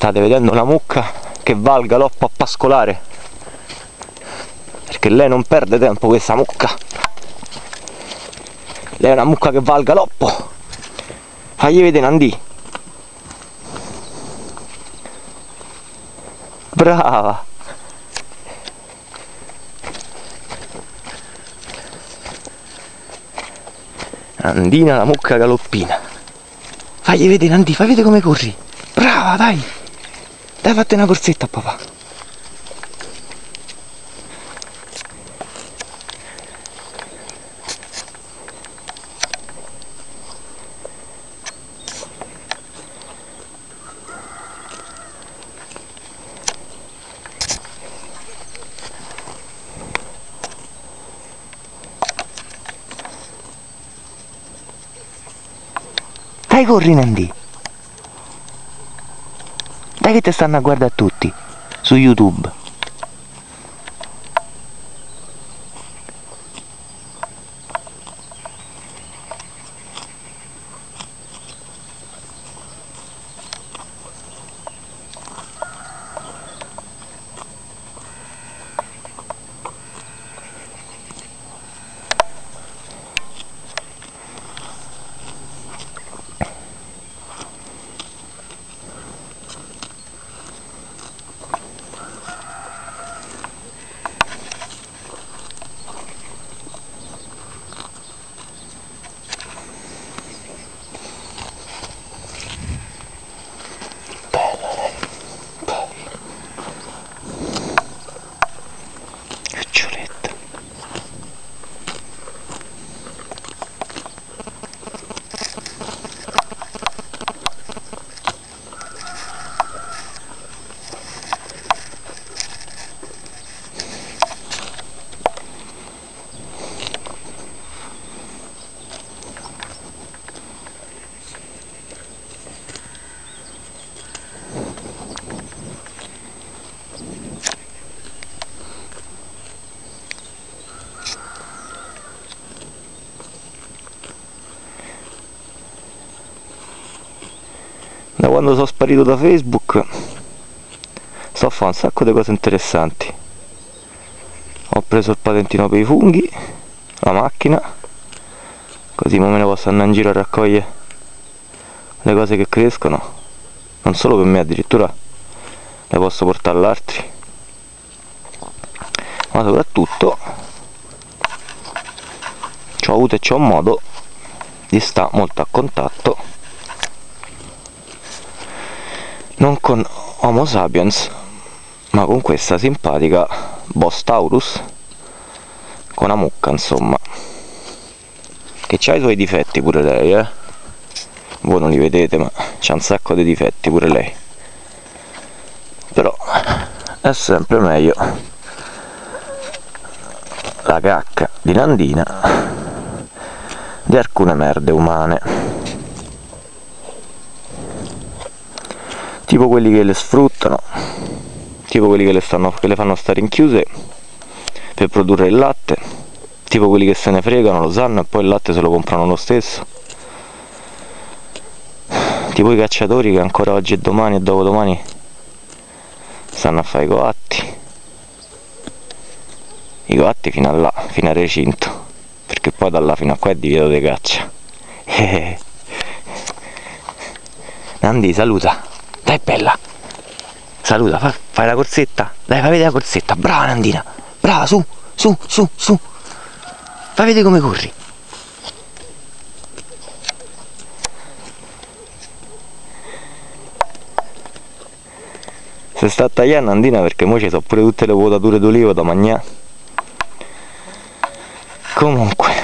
state vedendo una mucca che va al galoppo a pascolare? Perché lei non perde tempo questa mucca. Lei è una mucca che va al galoppo. Fagli vedere Nandi. Brava. Andina la mucca galoppina. Fagli vedere Nandi fai vedere come corri. Brava dai dai fate una corsetta papà. Dai corri Nandi Dai che ti stanno a guardare tutti Su YouTube Cuccioletta da quando sono sparito da Facebook sto a fare un sacco di cose interessanti. Ho preso il patentino per i funghi la macchina così me ne posso andare in giro a raccogliere le cose che crescono. Non solo per me addirittura le posso portare all'altri ma soprattutto ho avuto e c'ho modo di stare molto a contatto non con Homo sapiens ma con questa simpatica Boss Taurus con una mucca insomma. Che ha i suoi difetti pure lei eh? Voi non li vedete ma c'ha un sacco di difetti pure lei. Però è sempre meglio la cacca di Nandina di alcune merde umane tipo quelli che le sfruttano. Tipo quelli che le, stanno, che le fanno stare inchiuse per produrre il latte. Tipo quelli che se ne fregano, lo sanno e poi il latte se lo comprano lo stesso. Tipo i cacciatori che ancora oggi e domani e dopodomani stanno a fare i coatti. I coatti fino a là, fino al recinto. Perché poi da là fino a qua è divieto di caccia. Nandi saluta dai bella. Saluta fai, fai la corsetta. Dai fai vedere la corsetta. Brava Nandina. Brava su su su su. Fai vedere come corri. Si sta a tagliare Nandina perché ora ci sono pure tutte le vuotature d'olivo da mangiare comunque.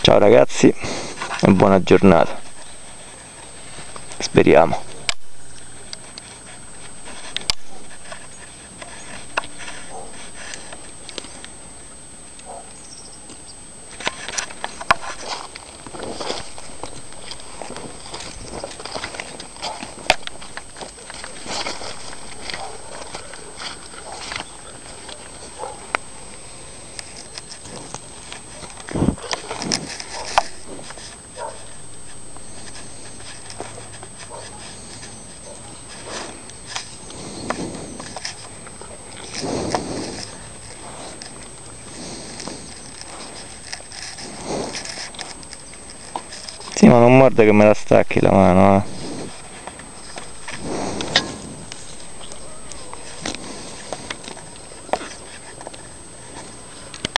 Ciao ragazzi e buona giornata speriamo Sì ma non morde che me la stacchi la mano eh